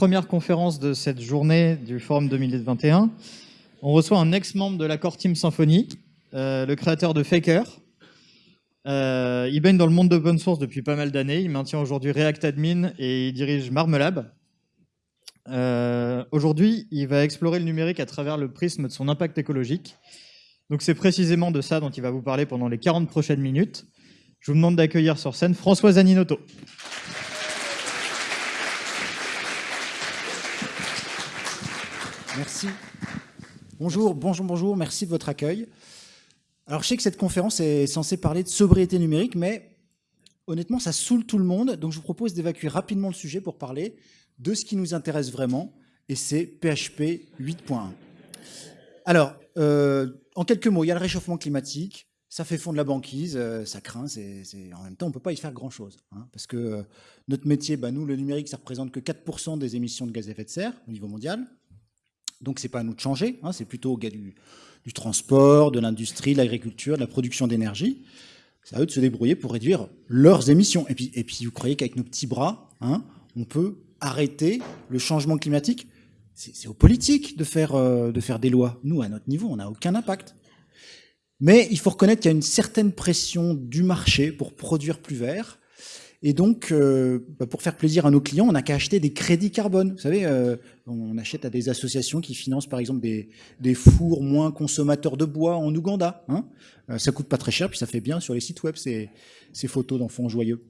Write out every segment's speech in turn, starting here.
première conférence de cette journée du Forum 2021, on reçoit un ex-membre de l'accord Team Symphony, euh, le créateur de Faker. Euh, il baigne dans le monde d'open source depuis pas mal d'années. Il maintient aujourd'hui React Admin et il dirige Marmelab. Euh, aujourd'hui, il va explorer le numérique à travers le prisme de son impact écologique. Donc c'est précisément de ça dont il va vous parler pendant les 40 prochaines minutes. Je vous demande d'accueillir sur scène François Zaninotto. Merci. Bonjour, bonjour, bonjour, merci de votre accueil. Alors je sais que cette conférence est censée parler de sobriété numérique, mais honnêtement ça saoule tout le monde, donc je vous propose d'évacuer rapidement le sujet pour parler de ce qui nous intéresse vraiment, et c'est PHP 8.1. Alors, euh, en quelques mots, il y a le réchauffement climatique, ça fait fondre la banquise, euh, ça craint, c'est, en même temps, on ne peut pas y faire grand-chose. Hein, parce que euh, notre métier, bah, nous, le numérique, ça représente que 4% des émissions de gaz à effet de serre au niveau mondial. Donc, ce n'est pas à nous de changer, hein, c'est plutôt au gars du, transport, de l'industrie, de l'agriculture, de la production d'énergie. C'est à eux de se débrouiller pour réduire leurs émissions. Et puis, et puis vous croyez qu'avec nos petits bras, hein, on peut arrêter le changement climatique? C'est aux politiques de faire, euh, de faire des lois. Nous, à notre niveau, on n'a aucun impact. Mais il faut reconnaître qu'il y a une certaine pression du marché pour produire plus vert. Et donc, euh, bah, pour faire plaisir à nos clients, on n'a qu'à acheter des crédits carbone. Vous savez, euh, on achète à des associations qui financent par exemple des, fours moins consommateurs de bois en Ouganda. Hein euh, ça coûte pas très cher, puis ça fait bien sur les sites web ces, ces photos d'enfants joyeux.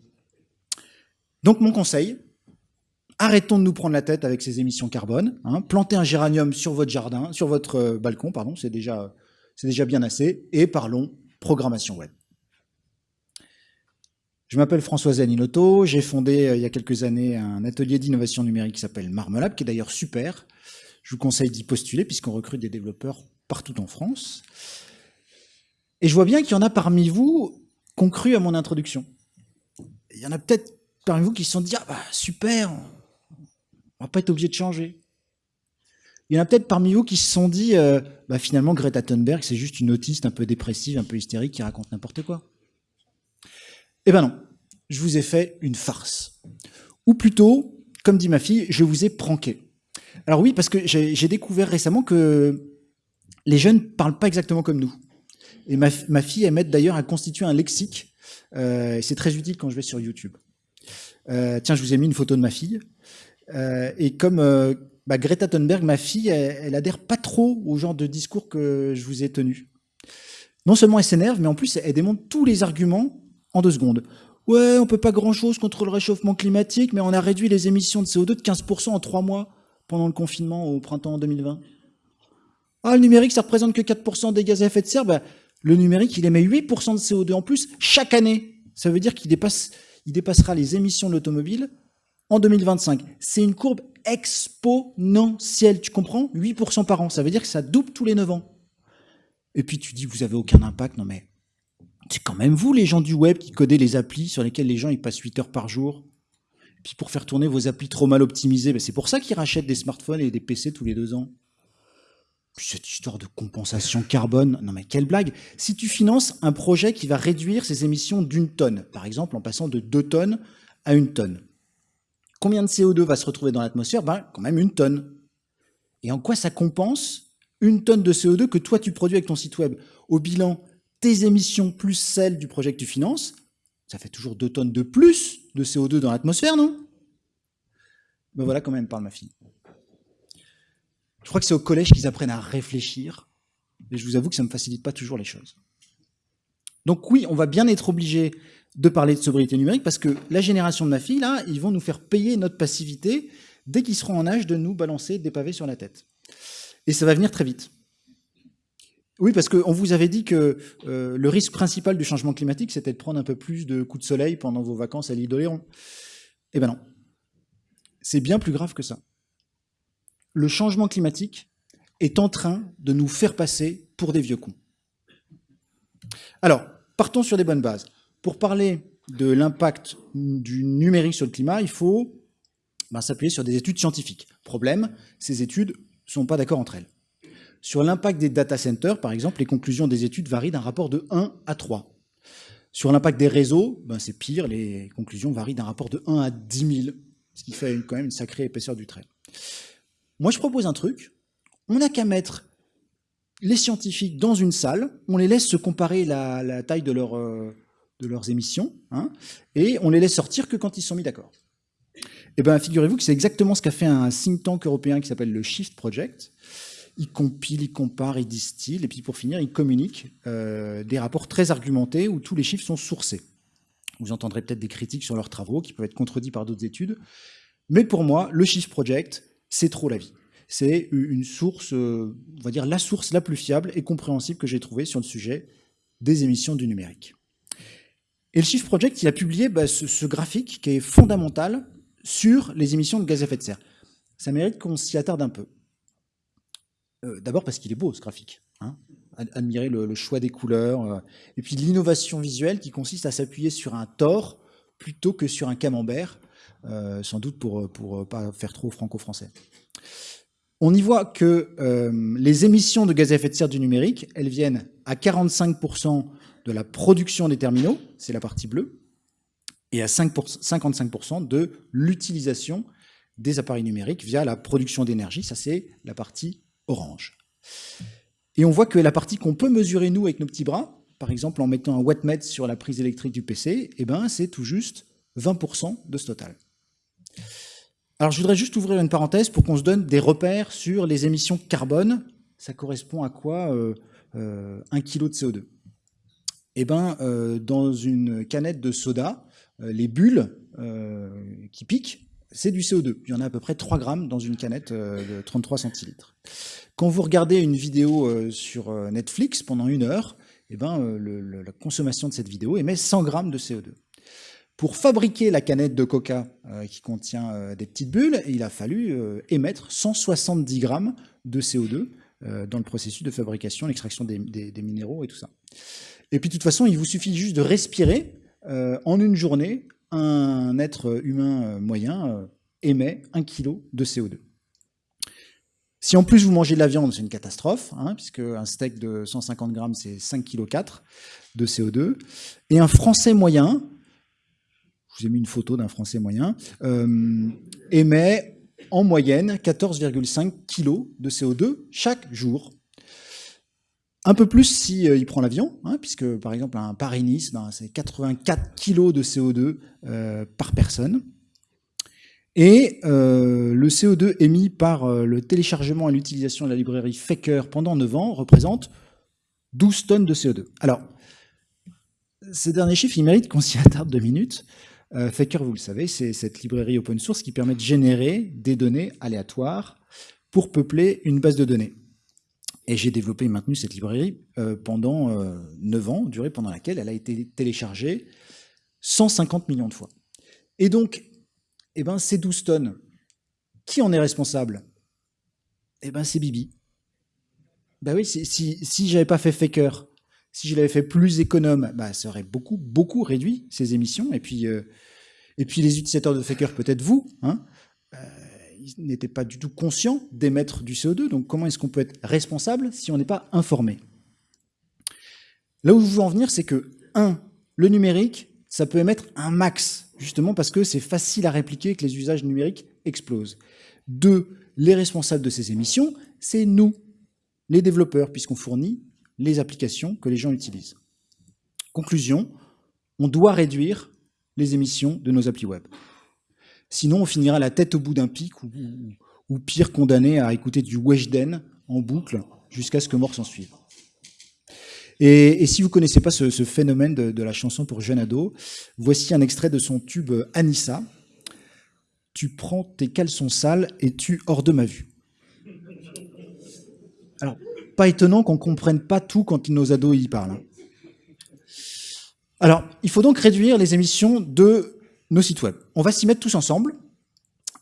Donc mon conseil, arrêtons de nous prendre la tête avec ces émissions carbone. Hein, plantez un géranium sur votre jardin, sur votre balcon, pardon, c'est déjà c'est déjà bien assez. Et parlons programmation web. Je m'appelle François Zaninotto, j'ai fondé euh, il y a quelques années un atelier d'innovation numérique qui s'appelle Marmelab, qui est d'ailleurs super. Je vous conseille d'y postuler puisqu'on recrute des développeurs partout en France. Et je vois bien qu'il y en a parmi vous qui ont cru à mon introduction. Il y en a peut-être parmi vous qui se sont dit « Ah bah super, on va pas être obligé de changer ». Il y en a peut-être parmi vous qui se sont dit, euh, bah, finalement, Greta Thunberg, c'est juste une autiste un peu dépressive, un peu hystérique, qui raconte n'importe quoi. Eh ben non, je vous ai fait une farce. Ou plutôt, comme dit ma fille, je vous ai pranké. Alors oui, parce que j'ai découvert récemment que les jeunes ne parlent pas exactement comme nous. Et ma, fille, elle m'aide d'ailleurs à constituer un lexique. Euh, c'est très utile quand je vais sur YouTube. Euh, tiens, je vous ai mis une photo de ma fille. et comme bah, Greta Thunberg, ma fille, elle, adhère pas trop au genre de discours que je vous ai tenu. Non seulement elle s'énerve, mais en plus elle démontre tous les arguments en deux secondes. Ouais, on peut pas grand-chose contre le réchauffement climatique, mais on a réduit les émissions de CO2 de 15% en trois mois pendant le confinement au printemps 2020. Ah, le numérique, ça représente que 4% des gaz à effet de serre. Bah, le numérique, il émet 8% de CO2 en plus chaque année. Ça veut dire qu'il dépasse, il dépassera les émissions de l'automobile en 2025. C'est une courbe exponentielle, tu comprends? 8% par an, ça veut dire que ça double tous les 9 ans. Et puis tu dis, vous avez aucun impact, non mais c'est quand même vous les gens du web qui codez les applis sur lesquelles les gens passent 8 heures par jour? Et puis pour faire tourner vos applis trop mal optimisées, ben, c'est pour ça qu'ils rachètent des smartphones et des PC tous les deux ans. Cette histoire de compensation carbone, non mais quelle blague Si tu finances un projet qui va réduire ses émissions d'une tonne, par exemple en passant de 2 tonnes à une tonne, Combien de CO2 va se retrouver dans l'atmosphère? Ben, quand même une tonne. Et en quoi ça compense une tonne de CO2 que toi tu produis avec ton site web? Au bilan, tes émissions plus celles du projet que tu finances, ça fait toujours deux tonnes de plus de CO2 dans l'atmosphère, non? Ben voilà quand même parle ma fille. Je crois que c'est au collège qu'ils apprennent à réfléchir, et je vous avoue que ça ne me facilite pas toujours les choses. Donc oui, on va bien être obligé de parler de sobriété numérique parce que la génération de ma fille, là, ils vont nous faire payer notre passivité dès qu'ils seront en âge de nous balancer des pavés sur la tête. Et ça va venir très vite. Oui, parce qu'on vous avait dit que euh, le risque principal du changement climatique, c'était de prendre un peu plus de coups de soleil pendant vos vacances à l'île d'Oléron. Eh ben non. C'est bien plus grave que ça. Le changement climatique est en train de nous faire passer pour des vieux cons. Alors, partons sur des bonnes bases. Pour parler de l'impact du numérique sur le climat, il faut ben, s'appuyer sur des études scientifiques. Problème, ces études ne sont pas d'accord entre elles. Sur l'impact des data centers, par exemple, les conclusions des études varient d'un rapport de 1 à 3. Sur l'impact des réseaux, ben c'est pire, les conclusions varient d'un rapport de 1 à 10 000. ce qui fait quand même une sacrée épaisseur du trait. Moi, je propose un truc. On n'a qu'à mettre les scientifiques dans une salle, on les laisse se comparer la, taille euh, de leurs émissions, hein, et on les laisse sortir que quand ils sont mis d'accord. Eh bien, figurez-vous que c'est exactement ce qu'a fait un think tank européen qui s'appelle le Shift Project. Il compile, il compare, il distille, et puis pour finir, il communique euh, des rapports très argumentés où tous les chiffres sont sourcés. Vous entendrez peut-être des critiques sur leurs travaux qui peuvent être contredits par d'autres études. Mais pour moi, le Shift Project, c'est trop la vie. C'est une source, euh, on va dire la source la plus fiable et compréhensible que j'ai trouvée sur le sujet des émissions du numérique. Et le Shift Project, il a publié bah, ce, graphique qui est fondamental sur les émissions de gaz à effet de serre. Ça mérite qu'on s'y attarde un peu. Euh, d'abord parce qu'il est beau, ce graphique. Hein admirer le, choix des couleurs, euh, et puis l'innovation visuelle qui consiste à s'appuyer sur un tore plutôt que sur un camembert, euh, sans doute pour pour pas faire trop franco-français. On y voit que les émissions de gaz à effet de serre du numérique, elles viennent à 45% de la production des terminaux, c'est la partie bleue, et à 55% de l'utilisation des appareils numériques via la production d'énergie, ça c'est la partie orange. Et on voit que la partie qu'on peut mesurer, nous, avec nos petits bras, par exemple en mettant un wattmètre sur la prise électrique du PC, eh ben, c'est tout juste 20% de ce total. Alors je voudrais juste ouvrir une parenthèse pour qu'on se donne des repères sur les émissions carbone. Ça correspond à quoi euh, euh, 1 kg de CO2 Eh bien, euh, dans une canette de soda, euh, les bulles qui piquent, c'est du CO2. Il y en a à peu près 3 grammes dans une canette de 33 centilitres. Quand vous regardez une vidéo euh, sur euh, Netflix pendant une heure, eh ben, euh, la consommation de cette vidéo émet 100 grammes de CO2. Pour fabriquer la canette de coca qui contient des petites bulles, il a fallu émettre 170 grammes de CO2 dans le processus de fabrication, l'extraction des, minéraux et tout ça. Et puis de toute façon, il vous suffit juste de respirer. en une journée, un être humain moyen émet 1 kg de CO2. Si en plus vous mangez de la viande, c'est une catastrophe, hein, puisque un steak de 150 grammes, c'est 5,4 kg de CO2. Et un Français moyen, je vous ai mis une photo d'un Français moyen, euh, émet en moyenne 14,5 kg de CO2 chaque jour. Un peu plus si euh, prend l'avion, hein, puisque par exemple un Paris-Nice, ben, c'est 84 kg de CO2 euh, par personne. Et euh, le CO2 émis par le téléchargement et l'utilisation de la librairie Faker pendant 9 ans représente 12 tonnes de CO2. Alors, ces derniers chiffres, ils méritent qu'on s'y attarde deux minutes. Faker, vous le savez, c'est cette librairie open source qui permet de générer des données aléatoires pour peupler une base de données. Et j'ai développé et maintenu cette librairie pendant 9 ans, durée pendant laquelle elle a été téléchargée 150 millions de fois. Et donc, eh ben, ces 12 tonnes, qui en est responsable? Eh ben, c'est Bibi. Ben oui, si, si, j'avais pas fait Faker, si je l'avais fait plus économe, bah, ça aurait beaucoup, beaucoup réduit ces émissions. Et puis, euh, et puis les utilisateurs de Faker, peut-être vous, hein, euh, ils n'étaient pas du tout conscients d'émettre du CO2. Donc comment est-ce qu'on peut être responsable si on n'est pas informé? Là où je veux en venir, c'est que, un, le numérique, ça peut émettre un max justement parce que c'est facile à répliquer que les usages numériques explosent. Deux, les responsables de ces émissions, c'est nous, les développeurs, puisqu'on fournit les applications que les gens utilisent. Conclusion, on doit réduire les émissions de nos applis web. Sinon, on finira la tête au bout d'un pic ou, pire condamné à écouter du Weshden en boucle jusqu'à ce que mort s'en suive. Et, si vous ne connaissez pas ce, phénomène de, la chanson pour jeune ado, voici un extrait de son tube Anissa. Tu prends tes caleçons sales et tu hors de ma vue. Alors, pas étonnant qu'on ne comprenne pas tout quand nos ados y parlent. Hein. Alors, il faut donc réduire les émissions de nos sites web. On va s'y mettre tous ensemble.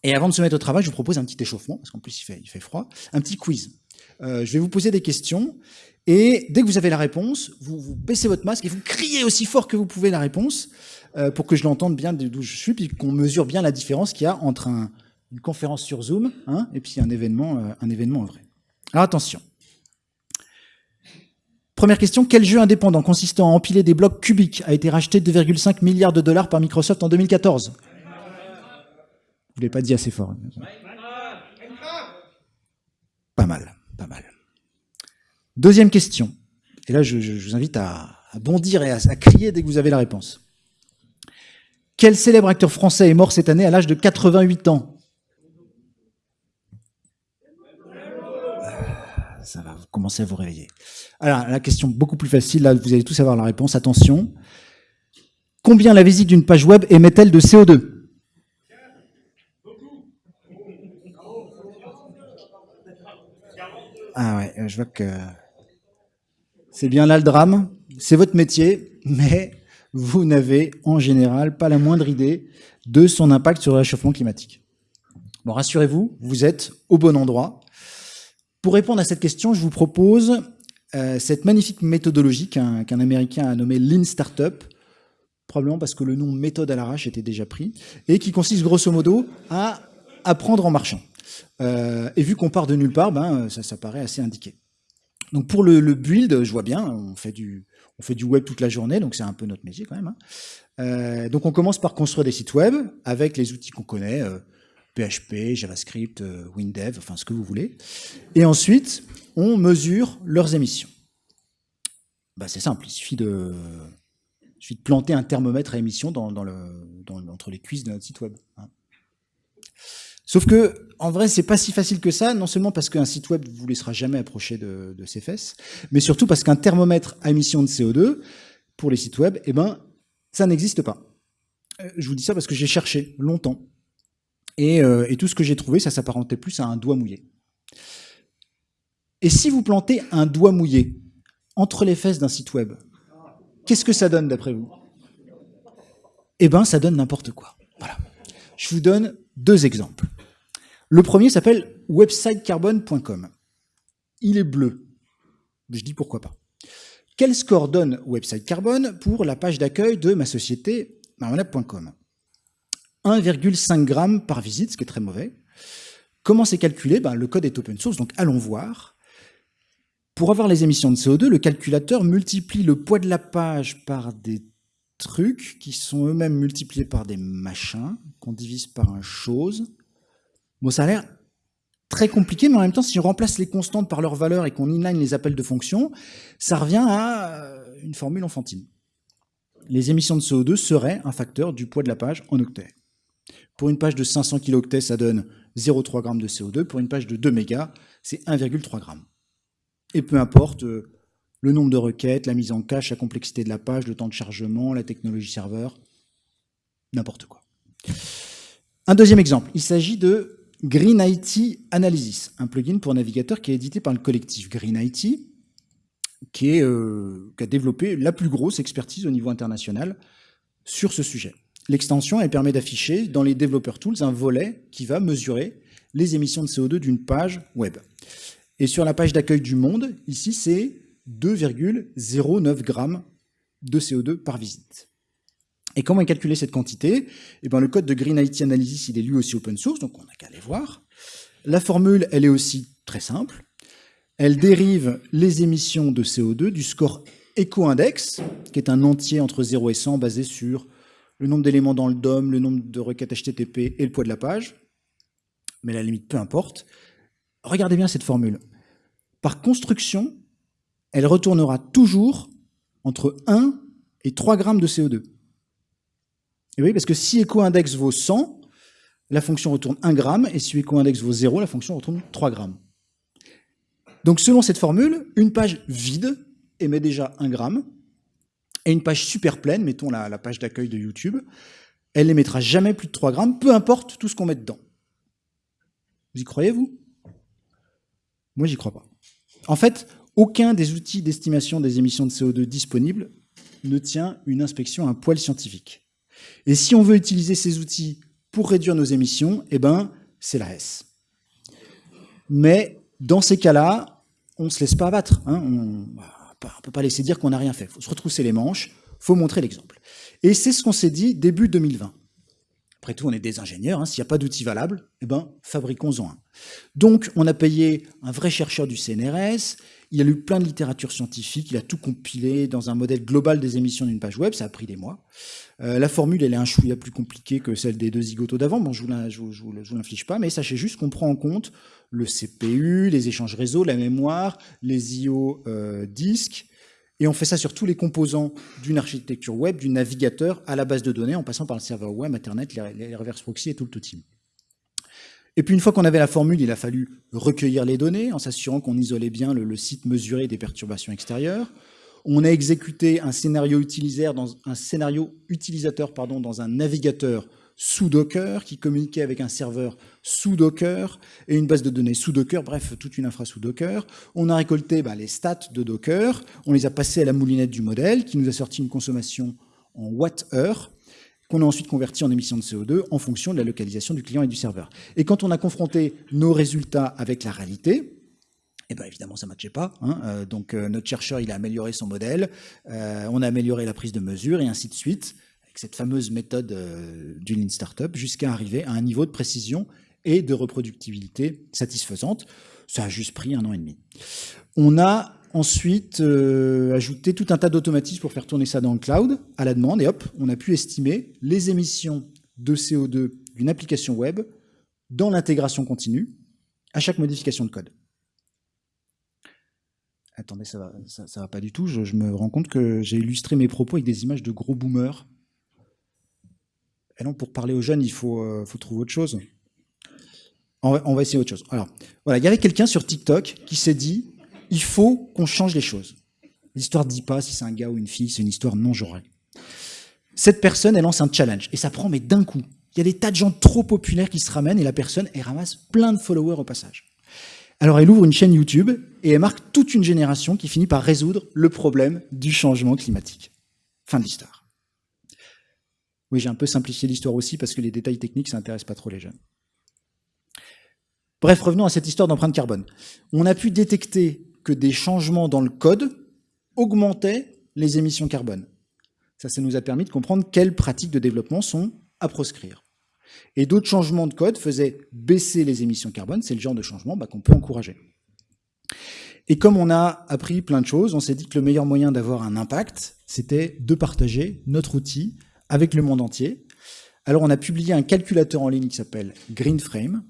Et avant de se mettre au travail, je vous propose un petit échauffement, parce qu'en plus il fait, il fait froid, un petit quiz. Euh, je vais vous poser des questions et dès que vous avez la réponse, vous, baissez votre masque et vous criez aussi fort que vous pouvez la réponse euh, pour que je l'entende bien d'où je suis, puis qu'on mesure bien la différence qu'il y a entre une conférence sur Zoom hein, et puis un événement, euh, un événement vrai. Alors attention. Première question, quel jeu indépendant consistant à empiler des blocs cubiques a été racheté 2,5 milliards de dollars par Microsoft en 2014 Vous ne l'avez pas dit assez fort. Pas mal, pas mal. Deuxième question. Et là, je, vous invite à, bondir et à, à, crier dès que vous avez la réponse. Quel célèbre acteur français est mort cette année à l'âge de 88 ans? Ça va commencer à vous réveiller. Alors, la question beaucoup plus facile, là, vous allez tous avoir la réponse. Attention. Combien la visite d'une page web émet-elle de CO2 Ah ouais, je vois que c'est bien là le drame. C'est votre métier, mais vous n'avez en général pas la moindre idée de son impact sur le réchauffement climatique. Bon, rassurez-vous, vous êtes au bon endroit. Pour répondre à cette question, je vous propose cette magnifique méthodologie qu'un Américain a nommée Lean Startup, probablement parce que le nom méthode à l'arrache était déjà pris, et qui consiste grosso modo à apprendre en marchant. Euh, et vu qu'on part de nulle part, ben, ça, ça paraît assez indiqué. Donc pour le, build, je vois bien, on fait du, on fait du web toute la journée, donc c'est un peu notre métier quand même. Hein. Euh, donc on commence par construire des sites web avec les outils qu'on connaît, euh, PHP, JavaScript, euh, WinDev, enfin ce que vous voulez. Et ensuite, on mesure leurs émissions. Bah, c'est simple, il suffit de, de planter un thermomètre à émissions dans, le, entre les cuisses de notre site web. Hein. Sauf que, en vrai, c'est pas si facile que ça, non seulement parce qu'un site web vous laissera jamais approcher de, ses fesses, mais surtout parce qu'un thermomètre à émission de CO2, pour les sites web, eh ben, ça n'existe pas. Euh, je vous dis ça parce que j'ai cherché longtemps. Et, euh, et, tout ce que j'ai trouvé, ça s'apparentait plus à un doigt mouillé. Et si vous plantez un doigt mouillé entre les fesses d'un site web, qu'est-ce que ça donne d'après vous? Eh ben, ça donne n'importe quoi. Voilà. Je vous donne deux exemples. Le premier s'appelle websitecarbone.com. Il est bleu. Je dis pourquoi pas. Quel score donne Website Carbone pour la page d'accueil de ma société marmonap.com 1,5 g par visite, ce qui est très mauvais. Comment c'est calculé? Ben, Le code est open source, donc allons voir. Pour avoir les émissions de CO2, le calculateur multiplie le poids de la page par des trucs qui sont eux-mêmes multipliés par des machins, qu'on divise par un chose, Bon, ça a l'air très compliqué, mais en même temps, si on remplace les constantes par leurs valeurs et qu'on inline les appels de fonctions, ça revient à euh, une formule enfantine. Les émissions de CO2 seraient un facteur du poids de la page en octets. Pour une page de 500 kilooctets, ça donne 0,3 g de CO2. Pour une page de 2 mégas, c'est 1,3 g. Et peu importe euh, le nombre de requêtes, la mise en cache, la complexité de la page, le temps de chargement, la technologie serveur, n'importe quoi. Un deuxième exemple, il s'agit de Green IT Analysis, un plugin pour navigateur qui est édité par le collectif Green IT, euh, qui, a développé la plus grosse expertise au niveau international sur ce sujet. L'extension, permet d'afficher dans les Developer Tools un volet qui va mesurer les émissions de CO2 d'une page web. Et sur la page d'accueil du monde, ici, c'est 2,09 grammes de CO2 par visite. Et comment calculer cette quantité? Eh ben, Le code de Green IT Analysis, il est lui aussi open source, donc on n'a qu'à aller voir. La formule, elle est aussi très simple. Elle dérive les émissions de CO2 du score EcoIndex, qui est un entier entre 0 et 100 basé sur le nombre d'éléments dans le DOM, le nombre de requêtes HTTP et le poids de la page. Mais la limite, peu importe. Regardez bien cette formule. Par construction, elle retournera toujours entre 1 et 3 grammes de CO2. Et oui, parce que si EcoIndex vaut 100, la fonction retourne 1 gramme, et si EcoIndex vaut 0, la fonction retourne 3 grammes. Donc selon cette formule, une page vide émet déjà 1 gramme, et une page super pleine, mettons la, page d'accueil de YouTube, elle émettra jamais plus de 3 grammes, peu importe tout ce qu'on met dedans. Vous y croyez, vous? Moi, j'y crois pas. En fait, aucun des outils d'estimation des émissions de CO2 disponibles ne tient une inspection à un poil scientifique. Et si on veut utiliser ces outils pour réduire nos émissions, eh ben, c'est la S. Mais dans ces cas-là, on ne se laisse pas abattre. Hein. Ne peut pas laisser dire qu'on n'a rien fait. Il faut se retrousser les manches, il faut montrer l'exemple. Et c'est ce qu'on s'est dit début 2020. Après tout, on est des ingénieurs. Hein. S'il n'y a pas d'outil valable, eh ben, fabriquons-en un. Donc, on a payé un vrai chercheur du CNRS. Il a lu plein de littérature scientifique. Il a tout compilé dans un modèle global des émissions d'une page web. Ça a pris des mois. Euh, la formule, elle est un chouïa plus compliquée que celle des deux zigotos d'avant. Bon, je ne vous l'inflige pas, mais sachez juste qu'on prend en compte le CPU, les échanges réseau, la mémoire, les IO euh, disques, et on fait ça sur tous les composants d'une architecture web, du navigateur à la base de données, en passant par le serveur web, Internet, les, reverse proxy et tout le tout. Et puis une fois qu'on avait la formule, il a fallu recueillir les données en s'assurant qu'on isolait bien le, site mesuré des perturbations extérieures. On a exécuté un scénario, utilisateur dans, un, navigateur sous Docker, qui communiquait avec un serveur sous Docker et une base de données sous Docker, bref, toute une infra sous Docker. On a récolté bah, les stats de Docker, on les a passés à la moulinette du modèle, qui nous a sorti une consommation en watt-heure, qu'on a ensuite converti en émissions de CO2 en fonction de la localisation du client et du serveur. Et quand on a confronté nos résultats avec la réalité, eh bien évidemment, ça ne matchait pas. Hein. Euh, donc euh, notre chercheur, il a amélioré son modèle, euh, on a amélioré la prise de mesure et ainsi de suite cette fameuse méthode du Lean Startup jusqu'à arriver à un niveau de précision et de reproductibilité satisfaisante. Ça a juste pris un an et demi. On a ensuite euh, ajouté tout un tas d'automatismes pour faire tourner ça dans le cloud à la demande et hop, on a pu estimer les émissions de CO2 d'une application web dans l'intégration continue à chaque modification de code. Attendez, ça va, va pas du tout. Je, me rends compte que j'ai illustré mes propos avec des images de gros boomers. Non, pour parler aux jeunes, il faut, euh, faut trouver autre chose. On va, essayer autre chose. Alors, voilà, il y avait quelqu'un sur TikTok qui s'est dit, il faut qu'on change les choses. L'histoire ne dit pas si c'est un gars ou une fille, c'est une histoire non genrée. Cette personne, elle lance un challenge, et ça prend, mais d'un coup. Il y a des tas de gens trop populaires qui se ramènent, et la personne, elle ramasse plein de followers au passage. Alors elle ouvre une chaîne YouTube, et elle marque toute une génération qui finit par résoudre le problème du changement climatique. Fin de l'histoire. Oui, j'ai un peu simplifié l'histoire aussi parce que les détails techniques, ça n'intéresse pas trop les jeunes. Bref, revenons à cette histoire d'empreinte carbone. On a pu détecter que des changements dans le code augmentaient les émissions carbone. Ça, ça nous a permis de comprendre quelles pratiques de développement sont à proscrire. Et d'autres changements de code faisaient baisser les émissions carbone. C'est le genre de changement bah, qu'on peut encourager. Et comme on a appris plein de choses, on s'est dit que le meilleur moyen d'avoir un impact, c'était de partager notre outil avec le monde entier. Alors on a publié un calculateur en ligne qui s'appelle GreenFrame.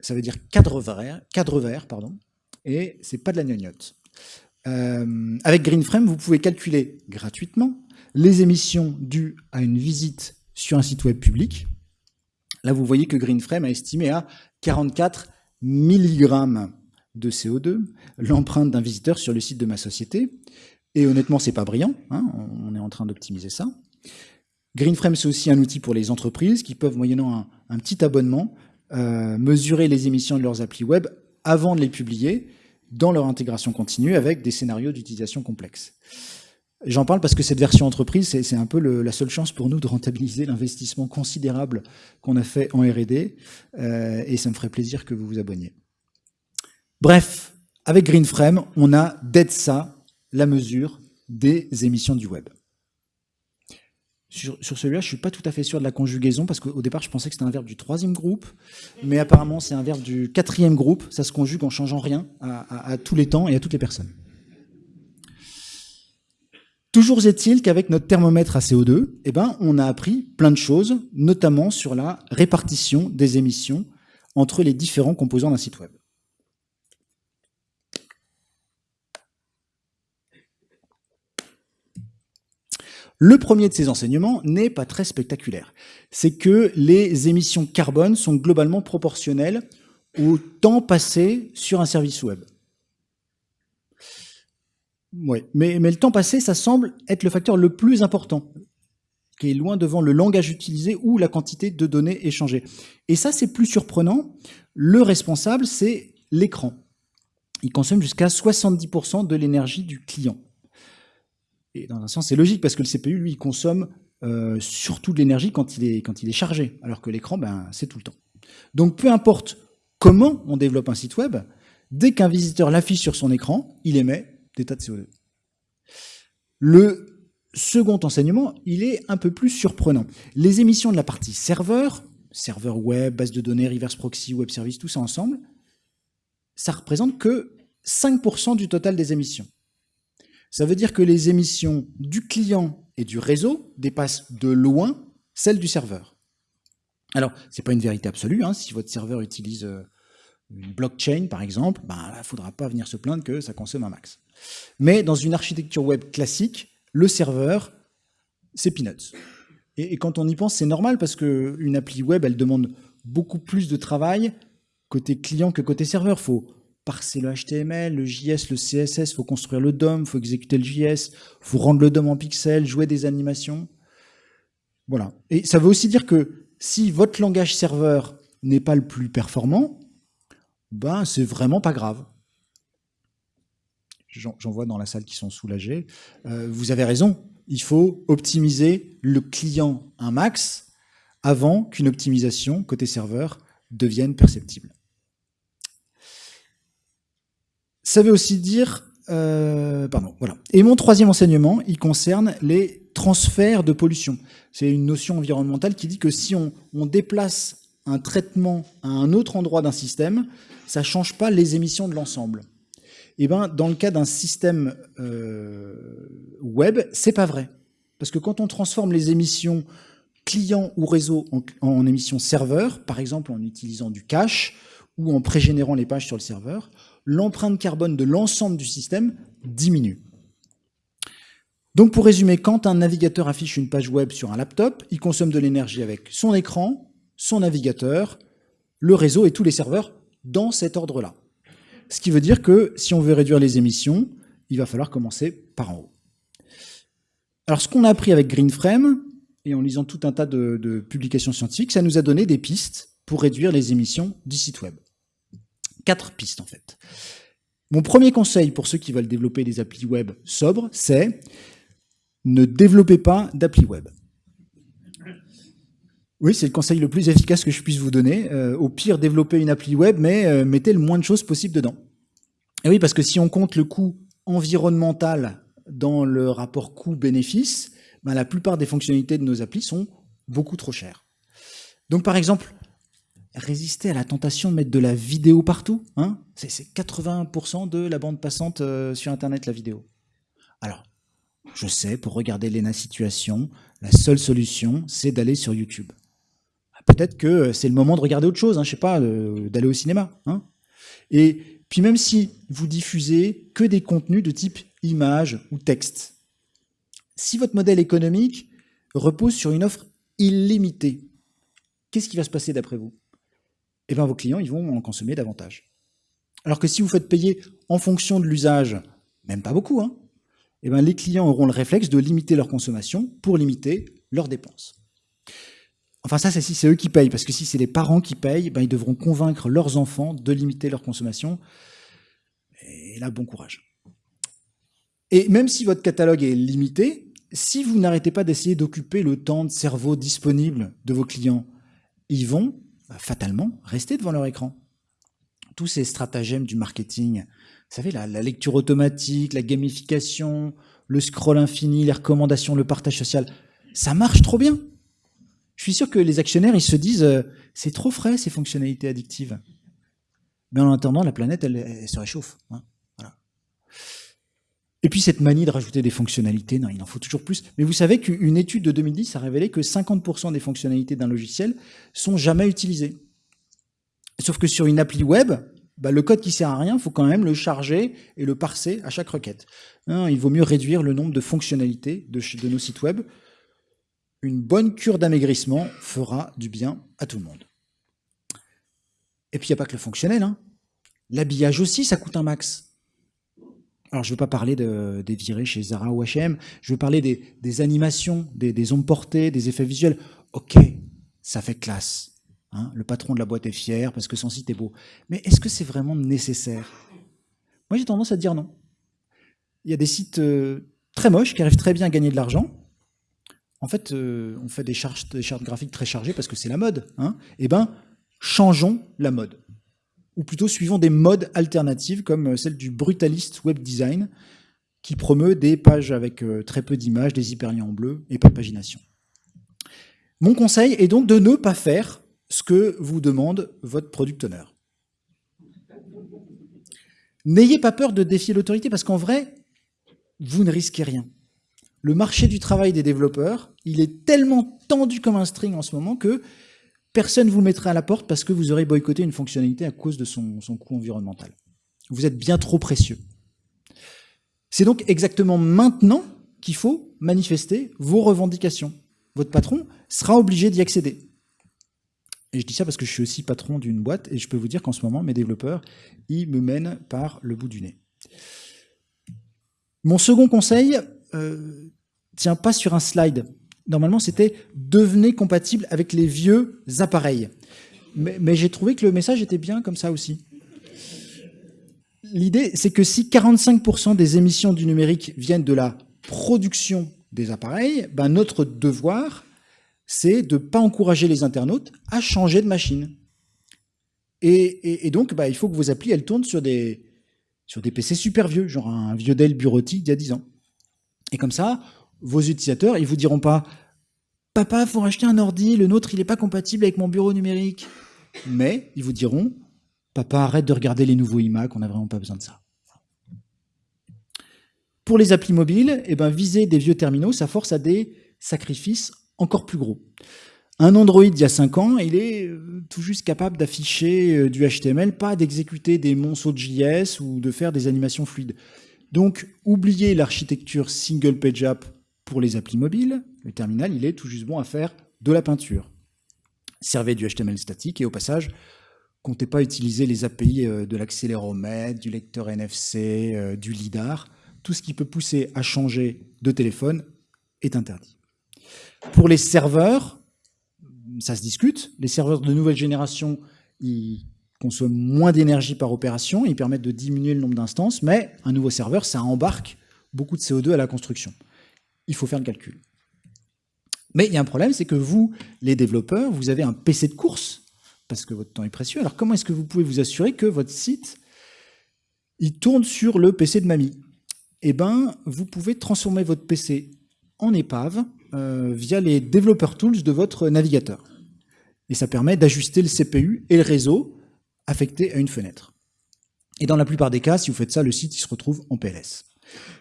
Ça veut dire cadre vert, cadre vert pardon, et c'est pas de la gnognotte. Euh, avec GreenFrame, vous pouvez calculer gratuitement les émissions dues à une visite sur un site web public. Là, vous voyez que GreenFrame a estimé à 44 mg de CO2 l'empreinte d'un visiteur sur le site de ma société. Et honnêtement, c'est pas brillant. Hein, on est en train d'optimiser ça. Greenframe, c'est aussi un outil pour les entreprises qui peuvent, moyennant un, petit abonnement, euh, mesurer les émissions de leurs applis web avant de les publier dans leur intégration continue avec des scénarios d'utilisation complexes. J'en parle parce que cette version entreprise, c'est un peu la seule chance pour nous de rentabiliser l'investissement considérable qu'on a fait en R&D, euh, et ça me ferait plaisir que vous vous abonniez. Bref, avec Greenframe, on a d'EDSA la mesure des émissions du web. Sur, celui-là, je ne suis pas tout à fait sûr de la conjugaison, parce qu'au départ, je pensais que c'était un verbe du troisième groupe, mais apparemment, c'est un verbe du quatrième groupe. Ça se conjugue en changeant rien à, tous les temps et à toutes les personnes. Toujours est-il qu'avec notre thermomètre à CO2, eh ben, on a appris plein de choses, notamment sur la répartition des émissions entre les différents composants d'un site web. Le premier de ces enseignements n'est pas très spectaculaire. C'est que les émissions carbone sont globalement proportionnelles au temps passé sur un service web. Oui, mais, mais le temps passé, ça semble être le facteur le plus important, qui est loin devant le langage utilisé ou la quantité de données échangées. Et ça, c'est plus surprenant. Le responsable, c'est l'écran. Il consomme jusqu'à 70% de l'énergie du client. Et dans un sens, c'est logique parce que le CPU, lui, il consomme euh, surtout de l'énergie quand, il est, quand il est chargé, alors que l'écran, ben, c'est tout le temps. Donc peu importe comment on développe un site web, dès qu'un visiteur l'affiche sur son écran, il émet des tas de CO2. Le second enseignement, il est un peu plus surprenant. Les émissions de la partie serveur, serveur web, base de données, reverse proxy, web service, tout ça ensemble, ça représente que 5% du total des émissions. Ça veut dire que les émissions du client et du réseau dépassent de loin celles du serveur. Alors, ce n'est pas une vérité absolue. Hein. Si votre serveur utilise euh, une blockchain, par exemple, ben, il ne faudra pas venir se plaindre que ça consomme un max. Mais dans une architecture web classique, le serveur, c'est peanuts. Et, quand on y pense, c'est normal parce qu'une appli web, elle demande beaucoup plus de travail côté client que côté serveur. Faut parser le HTML, le JS, le CSS, il faut construire le DOM, il faut exécuter le JS, il faut rendre le DOM en pixels, jouer des animations. Voilà. Et ça veut aussi dire que si votre langage serveur n'est pas le plus performant, ben c'est vraiment pas grave. J'en vois dans la salle qui sont soulagés. Euh, vous avez raison, il faut optimiser le client un max avant qu'une optimisation côté serveur devienne perceptible. Ça veut aussi dire... Euh, pardon, voilà. Et mon troisième enseignement, il concerne les transferts de pollution. C'est une notion environnementale qui dit que si on, déplace un traitement à un autre endroit d'un système, ça ne change pas les émissions de l'ensemble. Et eh ben, dans le cas d'un système euh, web, c'est pas vrai. Parce que quand on transforme les émissions client ou réseau en, en émissions serveur, par exemple en utilisant du cache ou en pré-générant les pages sur le serveur, l'empreinte carbone de l'ensemble du système diminue. Donc pour résumer, quand un navigateur affiche une page web sur un laptop, il consomme de l'énergie avec son écran, son navigateur, le réseau et tous les serveurs dans cet ordre-là. Ce qui veut dire que si on veut réduire les émissions, il va falloir commencer par en haut. Alors ce qu'on a appris avec Greenframe, et en lisant tout un tas de, publications scientifiques, ça nous a donné des pistes pour réduire les émissions du site web. Quatre pistes en fait. Mon premier conseil pour ceux qui veulent développer des applis web sobres, c'est ne développez pas d'appli web. Oui, c'est le conseil le plus efficace que je puisse vous donner. Euh, au pire, développez une appli web, mais euh, mettez le moins de choses possible dedans. Et oui, parce que si on compte le coût environnemental dans le rapport coût-bénéfice, ben, la plupart des fonctionnalités de nos applis sont beaucoup trop chères. Donc par exemple, résister à la tentation de mettre de la vidéo partout. Hein? C'est 80% de la bande passante euh, sur Internet, la vidéo. Alors, je sais, pour regarder Lena Situation, la seule solution, c'est d'aller sur YouTube. Ah, peut-être que euh, c'est le moment de regarder autre chose, hein, je sais pas, d'aller au cinéma. Hein? Et puis même si vous diffusez que des contenus de type image ou texte, si votre modèle économique repose sur une offre illimitée, qu'est-ce qui va se passer d'après vous? Eh bien, vos clients ils vont en consommer davantage. Alors que si vous faites payer en fonction de l'usage, même pas beaucoup, hein, eh bien, les clients auront le réflexe de limiter leur consommation pour limiter leurs dépenses. Enfin, ça, c'est si c'est eux qui payent, parce que si c'est les parents qui payent, ben, ils devront convaincre leurs enfants de limiter leur consommation. Et là, bon courage. Et même si votre catalogue est limité, si vous n'arrêtez pas d'essayer d'occuper le temps de cerveau disponible de vos clients, ils vont fatalement rester devant leur écran. Tous ces stratagèmes du marketing, vous savez, la, lecture automatique, la gamification, le scroll infini, les recommandations, le partage social, ça marche trop bien. Je suis sûr que les actionnaires, ils se disent, euh, c'est trop frais ces fonctionnalités addictives. Mais en attendant, la planète, elle, se réchauffe. Hein. Et puis cette manie de rajouter des fonctionnalités, non, il en faut toujours plus. Mais vous savez qu'une étude de 2010 a révélé que 50% des fonctionnalités d'un logiciel sont jamais utilisées. Sauf que sur une appli web, bah, le code qui sert à rien, il faut quand même le charger et le parser à chaque requête. Hein, il vaut mieux réduire le nombre de fonctionnalités de, nos sites web. Une bonne cure d'amaigrissement fera du bien à tout le monde. Et puis il n'y a pas que le fonctionnel. Hein. L'habillage aussi, ça coûte un max. Alors, je ne veux pas parler des virées chez Zara ou H&M, je veux parler des, animations, des, des, ondes portées, des effets visuels. Ok, ça fait classe. Hein. le patron de la boîte est fier parce que son site est beau. Mais est-ce que c'est vraiment nécessaire? Moi, j'ai tendance à dire non. Il y a des sites euh, très moches qui arrivent très bien à gagner de l'argent. En fait, euh, on fait des, charges, des chartes graphiques très chargées parce que c'est la mode. Hein. eh bien, changeons la mode ou plutôt suivant des modes alternatives comme celle du brutaliste web design, qui promeut des pages avec euh, très peu d'images, des hyperliens en bleu et pas de pagination. Mon conseil est donc de ne pas faire ce que vous demande votre product owner. N'ayez pas peur de défier l'autorité parce qu'en vrai, vous ne risquez rien. Le marché du travail des développeurs, il est tellement tendu comme un string en ce moment que personne ne vous mettra à la porte parce que vous aurez boycotté une fonctionnalité à cause de son, coût environnemental. Vous êtes bien trop précieux. C'est donc exactement maintenant qu'il faut manifester vos revendications. Votre patron sera obligé d'y accéder. Et je dis ça parce que je suis aussi patron d'une boîte et je peux vous dire qu'en ce moment, mes développeurs, ils me mènent par le bout du nez. Mon second conseil euh, tient pas sur un slide. Normalement, c'était « devenez compatible avec les vieux appareils ». Mais, j'ai trouvé que le message était bien comme ça aussi. L'idée, c'est que si 45% des émissions du numérique viennent de la production des appareils, ben notre devoir, c'est de ne pas encourager les internautes à changer de machine. Et, donc, bah, il faut que vos applis, elles tournent sur des, sur des PC super vieux, genre un vieux Dell bureautique d'il y a 10 ans. Et comme ça, vos utilisateurs, ils vous diront pas « Papa, faut racheter un ordi, le nôtre, il n'est pas compatible avec mon bureau numérique. » Mais ils vous diront « Papa, arrête de regarder les nouveaux iMac, on n'a vraiment pas besoin de ça. » Pour les applis mobiles, eh ben, viser des vieux terminaux, ça force à des sacrifices encore plus gros. Un Android il y a 5 ans, il est euh, tout juste capable d'afficher euh, du HTML, pas d'exécuter des monceaux de JS ou de faire des animations fluides. Donc, oubliez l'architecture single page app pour les applis mobiles. Le terminal, il est tout juste bon à faire de la peinture. Servez du HTML statique et au passage, comptez pas utiliser les API euh, de l'accéléromètre, du lecteur NFC, du LIDAR. Tout ce qui peut pousser à changer de téléphone est interdit. Pour les serveurs, ça se discute. Les serveurs de nouvelle génération, ils consomment moins d'énergie par opération, ils permettent de diminuer le nombre d'instances, mais un nouveau serveur, ça embarque beaucoup de CO2 à la construction. Il faut faire le calcul. Mais il y a un problème, c'est que vous, les développeurs, vous avez un PC de course, parce que votre temps est précieux. Alors comment est-ce que vous pouvez vous assurer que votre site, il tourne sur le PC de mamie? Eh bien, vous pouvez transformer votre PC en épave euh, via les Developer Tools de votre navigateur. Et ça permet d'ajuster le CPU et le réseau affecté à une fenêtre. Et dans la plupart des cas, si vous faites ça, le site il se retrouve en PLS.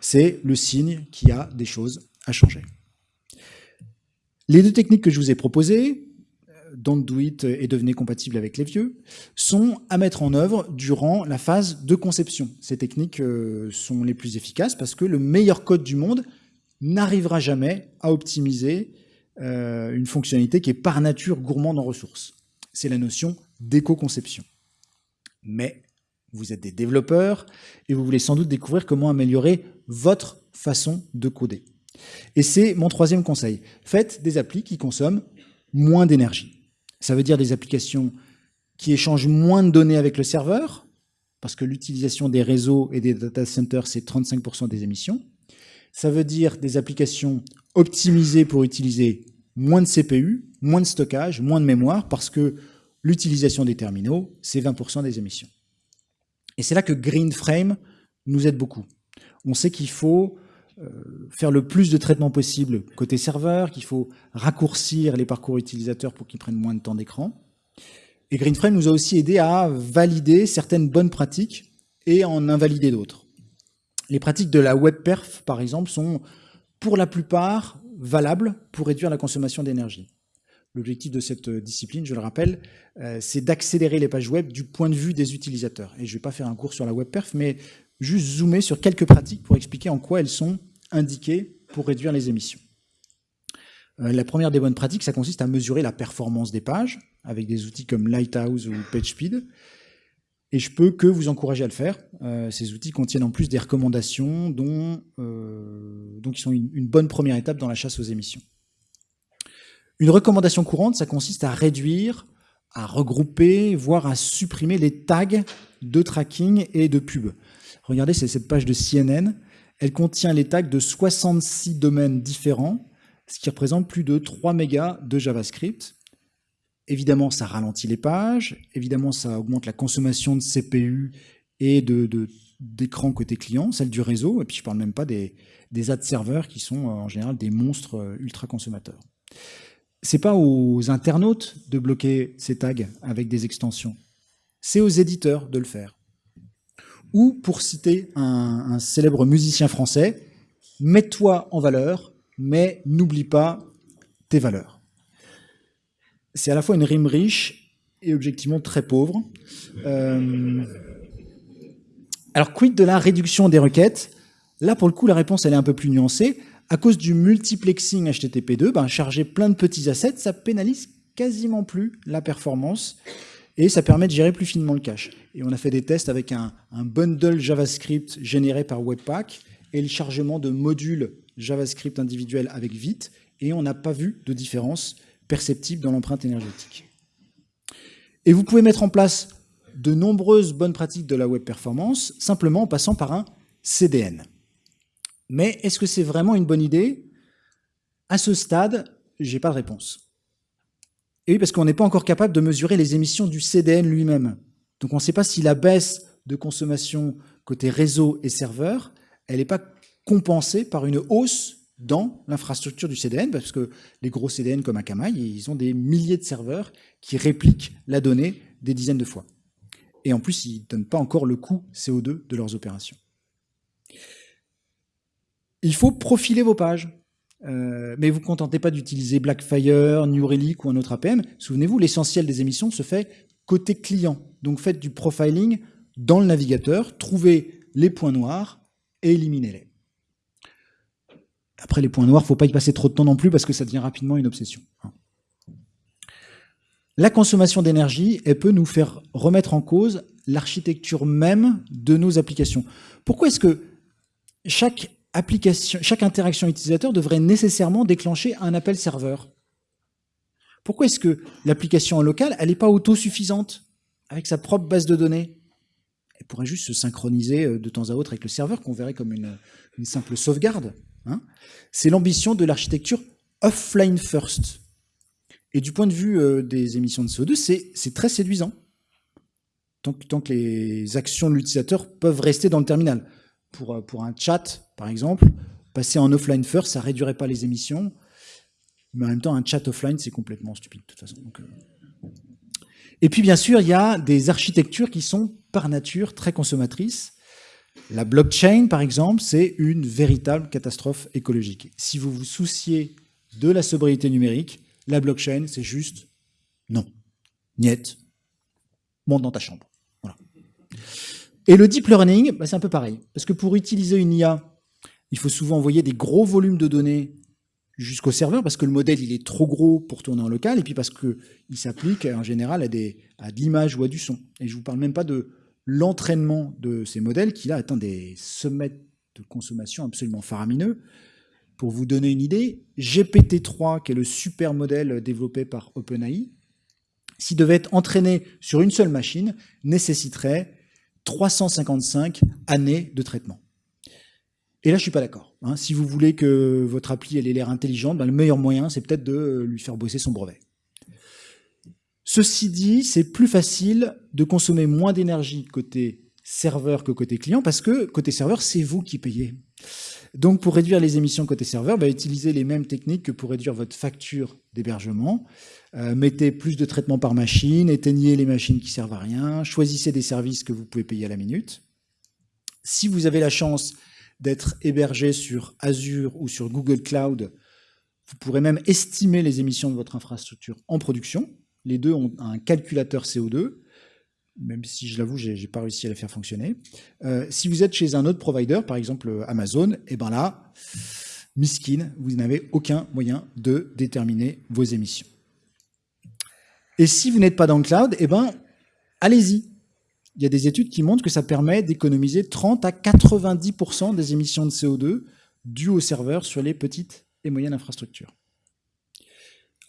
C'est le signe qu'il y a des choses à changer. Les deux techniques que je vous ai proposées, Don't Do It et Devenez compatible avec les vieux, sont à mettre en œuvre durant la phase de conception. Ces techniques euh, sont les plus efficaces parce que le meilleur code du monde n'arrivera jamais à optimiser euh, une fonctionnalité qui est par nature gourmande en ressources. C'est la notion d'éco-conception. Mais vous êtes des développeurs et vous voulez sans doute découvrir comment améliorer votre façon de coder. Et c'est mon troisième conseil. Faites des applis qui consomment moins d'énergie. Ça veut dire des applications qui échangent moins de données avec le serveur, parce que l'utilisation des réseaux et des data centers, c'est 35% des émissions. Ça veut dire des applications optimisées pour utiliser moins de CPU, moins de stockage, moins de mémoire, parce que l'utilisation des terminaux, c'est 20% des émissions. Et c'est là que GreenFrame nous aide beaucoup. On sait qu'il faut faire le plus de traitements possible côté serveur, qu'il faut raccourcir les parcours utilisateurs pour qu'ils prennent moins de temps d'écran. Et GreenFrame nous a aussi aidé à valider certaines bonnes pratiques et en invalider d'autres. Les pratiques de la web perf, par exemple, sont pour la plupart valables pour réduire la consommation d'énergie. L'objectif de cette discipline, je le rappelle, euh, c'est d'accélérer les pages web du point de vue des utilisateurs. Et je ne vais pas faire un cours sur la web perf, mais juste zoomer sur quelques pratiques pour expliquer en quoi elles sont indiquées pour réduire les émissions. Euh, la première des bonnes pratiques, ça consiste à mesurer la performance des pages avec des outils comme Lighthouse ou PageSpeed et je peux que vous encourager à le faire. Euh, ces outils contiennent en plus des recommandations dont, euh, donc qui sont une, une, bonne première étape dans la chasse aux émissions. Une recommandation courante, ça consiste à réduire, à regrouper, voire à supprimer les tags de tracking et de pub. Regardez, c'est cette page de CNN. Elle contient les tags de 66 domaines différents, ce qui représente plus de 3 mégas de JavaScript. Évidemment, ça ralentit les pages, évidemment, ça augmente la consommation de CPU et de, d'écran côté client, celle du réseau, et puis je ne parle même pas des, des ad serveurs qui sont en général des monstres ultra consommateurs. C'est pas aux internautes de bloquer ces tags avec des extensions, c'est aux éditeurs de le faire. Ou, pour citer un, célèbre musicien français, mets-toi en valeur, mais n'oublie pas tes valeurs. C'est à la fois une rime riche et objectivement très pauvre. Euh, alors, quid de la réduction des requêtes? Là, pour le coup, la réponse, elle est un peu plus nuancée. À cause du multiplexing HTTP2, ben, charger plein de petits assets, ça pénalise quasiment plus la performance et ça permet de gérer plus finement le cache. Et on a fait des tests avec un, un bundle JavaScript généré par Webpack et le chargement de modules JavaScript individuels avec Vite, et on n'a pas vu de différence perceptible dans l'empreinte énergétique. Et vous pouvez mettre en place de nombreuses bonnes pratiques de la web performance simplement en passant par un CDN. Mais est-ce que c'est vraiment une bonne idée? À ce stade, j'ai pas de réponse. Et oui, parce qu'on n'est pas encore capable de mesurer les émissions du CDN lui-même. Donc on ne sait pas si la baisse de consommation côté réseau et serveur, elle n'est pas compensée par une hausse dans l'infrastructure du CDN, parce que les gros CDN comme Akamai, ils ont des milliers de serveurs qui répliquent la donnée des dizaines de fois. Et en plus, ils ne donnent pas encore le coût CO2 de leurs opérations. Il faut profiler vos pages. Euh, mais vous ne contentez pas d'utiliser Blackfire, New Relic ou un autre APM. Souvenez-vous, l'essentiel des émissions se fait côté client. Donc faites du profiling dans le navigateur, trouvez les points noirs et éliminez-les. Après, les points noirs, il ne faut pas y passer trop de temps non plus parce que ça devient rapidement une obsession. La consommation d'énergie, elle peut nous faire remettre en cause l'architecture même de nos applications. Pourquoi est-ce que chaque chaque interaction utilisateur devrait nécessairement déclencher un appel serveur Pourquoi est-ce que l'application locale, elle n'est pas autosuffisante avec sa propre base de données? Elle pourrait juste se synchroniser euh, de temps à autre avec le serveur qu'on verrait comme une, simple sauvegarde. Hein? c'est l'ambition de l'architecture offline first. Et du point de vue euh, des émissions de CO2, c'est très séduisant. Tant que, les actions de l'utilisateur peuvent rester dans le terminal. Pour, euh, pour un chat, par exemple, passer en offline first, ça réduirait pas les émissions. Mais en même temps, un chat offline, c'est complètement stupide, de toute façon. Euh. Et puis, bien sûr, il y a des architectures qui sont, par nature, très consommatrices. La blockchain, par exemple, c'est une véritable catastrophe écologique. Si vous vous souciez de la sobriété numérique, la blockchain, c'est juste non. Niet. Monte dans ta chambre. Et le deep learning, bah, c'est un peu pareil. Parce que pour utiliser une IA, il faut souvent envoyer des gros volumes de données jusqu'au serveur, parce que le modèle il est trop gros pour tourner en local, et puis parce qu'il s'applique en général à, des, à de l'image ou à du son. Et je ne vous parle même pas de l'entraînement de ces modèles qui là atteint des sommets de consommation absolument faramineux. Pour vous donner une idée, GPT-3, qui est le super modèle développé par OpenAI, s'il devait être entraîné sur une seule machine, nécessiterait 355 années de traitement. Et là, je suis pas d'accord. Hein. Si vous voulez que votre appli ait l'air intelligente, ben, le meilleur moyen, c'est peut-être de lui faire bosser son brevet. Ceci dit, c'est plus facile de consommer moins d'énergie côté serveur que côté client, parce que côté serveur, c'est vous qui payez. Donc pour réduire les émissions côté serveur, bah, utilisez les mêmes techniques que pour réduire votre facture d'hébergement. Euh, mettez plus de traitements par machine, éteignez les machines qui servent à rien, choisissez des services que vous pouvez payer à la minute. Si vous avez la chance d'être hébergé sur Azure ou sur Google Cloud, vous pourrez même estimer les émissions de votre infrastructure en production. Les deux ont un calculateur CO2, même si je l'avoue, je n'ai pas réussi à les faire fonctionner. Euh, si vous êtes chez un autre provider, par exemple euh, Amazon, et eh ben là, miskin, vous n'avez aucun moyen de déterminer vos émissions. Et si vous n'êtes pas dans le cloud, eh ben, allez-y. Il y a des études qui montrent que ça permet d'économiser 30 à 90% des émissions de CO2 dues aux serveurs sur les petites et moyennes infrastructures.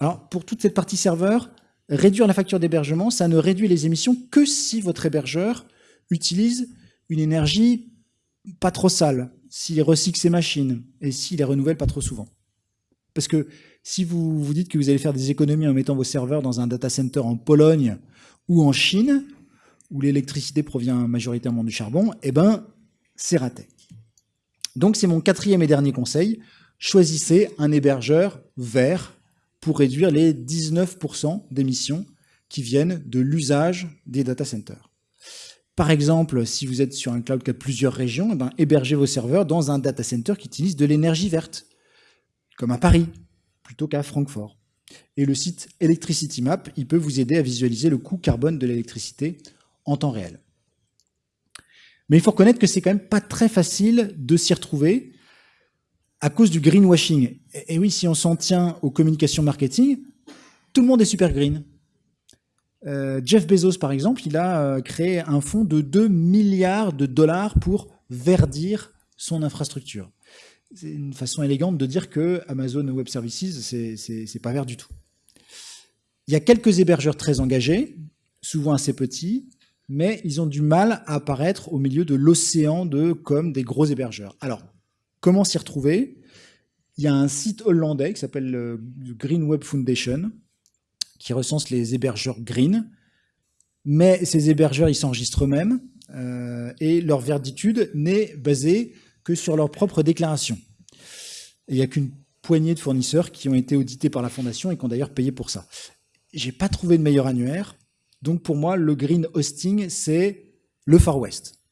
Alors, pour toute cette partie serveur, réduire la facture d'hébergement, ça ne réduit les émissions que si votre hébergeur utilise une énergie pas trop sale, s'il recycle ses machines et s'il les renouvelle pas trop souvent. Parce que si vous vous dites que vous allez faire des économies en mettant vos serveurs dans un data center en Pologne ou en Chine, où l'électricité provient majoritairement du charbon, eh ben, c'est raté. Donc c'est mon quatrième et dernier conseil, choisissez un hébergeur vert pour réduire les 19% d'émissions qui viennent de l'usage des data centers. Par exemple, si vous êtes sur un cloud qui a plusieurs régions, eh ben, hébergez vos serveurs dans un data center qui utilise de l'énergie verte, comme à Paris, plutôt qu'à Francfort. Et le site Electricity Map, il peut vous aider à visualiser le coût carbone de l'électricité en temps réel. Mais il faut reconnaître que c'est quand même pas très facile de s'y retrouver à cause du greenwashing. Et oui, si on s'en tient aux communications marketing, tout le monde est super green. Euh, Jeff Bezos, par exemple, il a euh, créé un fonds de 2 milliards de dollars pour verdir son infrastructure. C'est une façon élégante de dire que Amazon Web Services, c'est pas vert du tout. Il y a quelques hébergeurs très engagés, souvent assez petits, mais ils ont du mal à apparaître au milieu de l'océan de comme des gros hébergeurs. Alors, comment s'y retrouver Il y a un site hollandais qui s'appelle le Green Web Foundation, qui recense les hébergeurs green, mais ces hébergeurs, ils s'enregistrent eux-mêmes, euh, et leur verditude n'est basée que sur leur propre déclaration. Il n'y a qu'une poignée de fournisseurs qui ont été audités par la fondation et qui ont d'ailleurs payé pour ça. J'ai pas trouvé de meilleur annuaire, donc pour moi, le green hosting, c'est le Far West.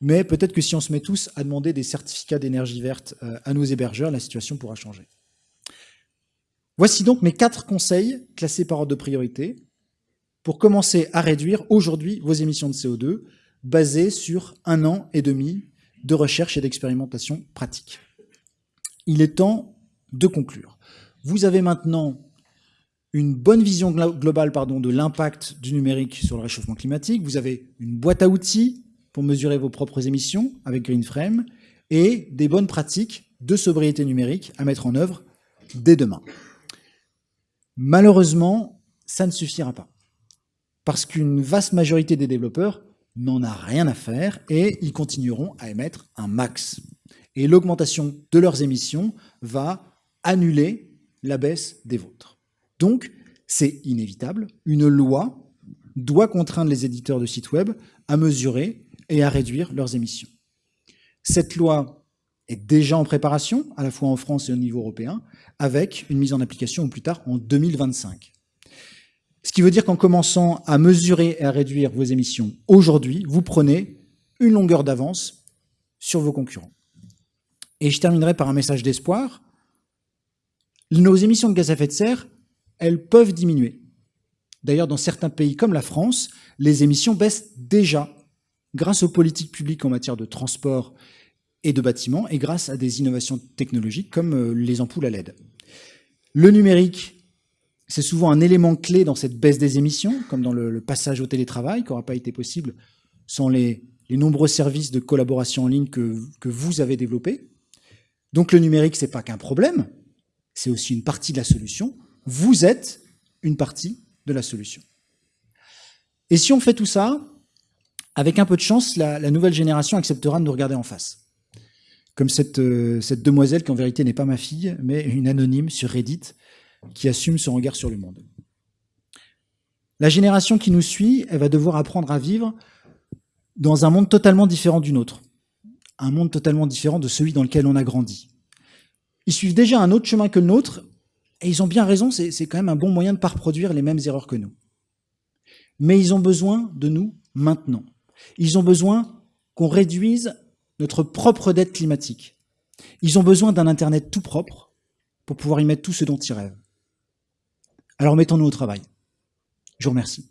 Mais peut-être que si on se met tous à demander des certificats d'énergie verte euh, à nos hébergeurs, la situation pourra changer. Voici donc mes quatre conseils classés par ordre de priorité pour commencer à réduire aujourd'hui vos émissions de CO2 basées sur un an et demi de recherche et d'expérimentation pratique. Il est temps de conclure. Vous avez maintenant une bonne vision globale de l'impact du numérique sur le réchauffement climatique. Vous avez une boîte à outils pour mesurer vos propres émissions avec GreenFrame et des bonnes pratiques de sobriété numérique à mettre en œuvre dès demain. Malheureusement, ça ne suffira pas. Parce qu'une vaste majorité des développeurs n'en a rien à faire et ils continueront à émettre un max. Et l'augmentation de leurs émissions va annuler la baisse des vôtres. Donc, c'est inévitable. Une loi doit contraindre les éditeurs de sites web à mesurer et à réduire leurs émissions. Cette loi est déjà en préparation, à la fois en France et au niveau européen, avec une mise en application au plus tard en 2025. Ce qui veut dire qu'en commençant à mesurer et à réduire vos émissions aujourd'hui, vous prenez une longueur d'avance sur vos concurrents. Et je terminerai par un message d'espoir. Nos émissions de gaz à effet de serre, elles peuvent diminuer. D'ailleurs, dans certains pays comme la France, les émissions baissent déjà grâce aux politiques publiques en matière de transport et de bâtiments et grâce à des innovations technologiques comme euh, les ampoules à LED. Le numérique, c'est souvent un élément clé dans cette baisse des émissions, comme dans le, passage au télétravail, qui n'aura pas été possible sans les, nombreux services de collaboration en ligne que, que vous avez développés. Donc le numérique, c'est pas qu'un problème, c'est aussi une partie de la solution. Vous êtes une partie de la solution. Et si on fait tout ça, avec un peu de chance, la, nouvelle génération acceptera de nous regarder en face comme cette, euh, cette demoiselle qui en vérité n'est pas ma fille, mais une anonyme sur Reddit qui assume son regard sur le monde. La génération qui nous suit, elle va devoir apprendre à vivre dans un monde totalement différent du nôtre, un monde totalement différent de celui dans lequel on a grandi. Ils suivent déjà un autre chemin que le nôtre, et ils ont bien raison, c'est quand même un bon moyen de ne pas reproduire les mêmes erreurs que nous. Mais ils ont besoin de nous maintenant. Ils ont besoin qu'on réduise notre propre dette climatique. Ils ont besoin d'un Internet tout propre pour pouvoir y mettre tout ce dont ils rêvent. Alors mettons-nous au travail. Je vous remercie.